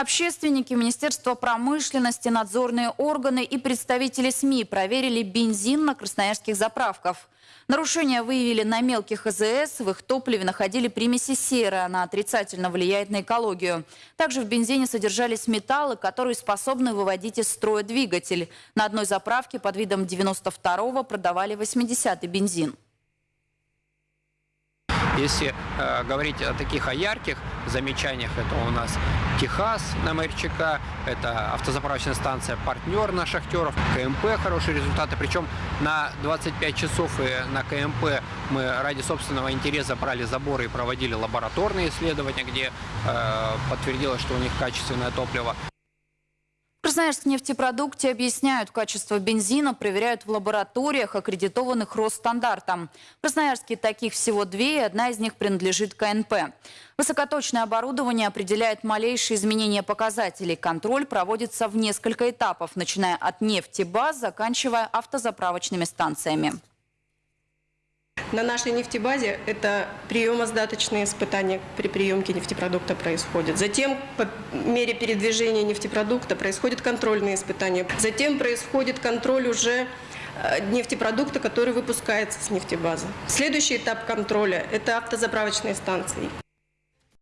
Общественники, Министерство промышленности, надзорные органы и представители СМИ проверили бензин на красноярских заправках. Нарушения выявили на мелких АЗС. В их топливе находили примеси серы. Она отрицательно влияет на экологию. Также в бензине содержались металлы, которые способны выводить из строя двигатель. На одной заправке под видом 92-го продавали 80-й бензин. Если э, говорить о таких о ярких замечаниях, это у нас Техас на МРЧК, это автозаправочная станция «Партнер» на шахтеров, КМП хорошие результаты. Причем на 25 часов и на КМП мы ради собственного интереса брали заборы и проводили лабораторные исследования, где э, подтвердилось, что у них качественное топливо. Красноярск нефтепродукте объясняют качество бензина, проверяют в лабораториях, аккредитованных Росстандартом. В Красноярске таких всего две, и одна из них принадлежит КНП. Высокоточное оборудование определяет малейшие изменения показателей. Контроль проводится в несколько этапов, начиная от нефтебаз, заканчивая автозаправочными станциями. На нашей нефтебазе это приемо-сдаточные испытания при приемке нефтепродукта происходят. Затем по мере передвижения нефтепродукта происходят контрольные испытания. Затем происходит контроль уже э, нефтепродукта, который выпускается с нефтебазы. Следующий этап контроля – это автозаправочные станции.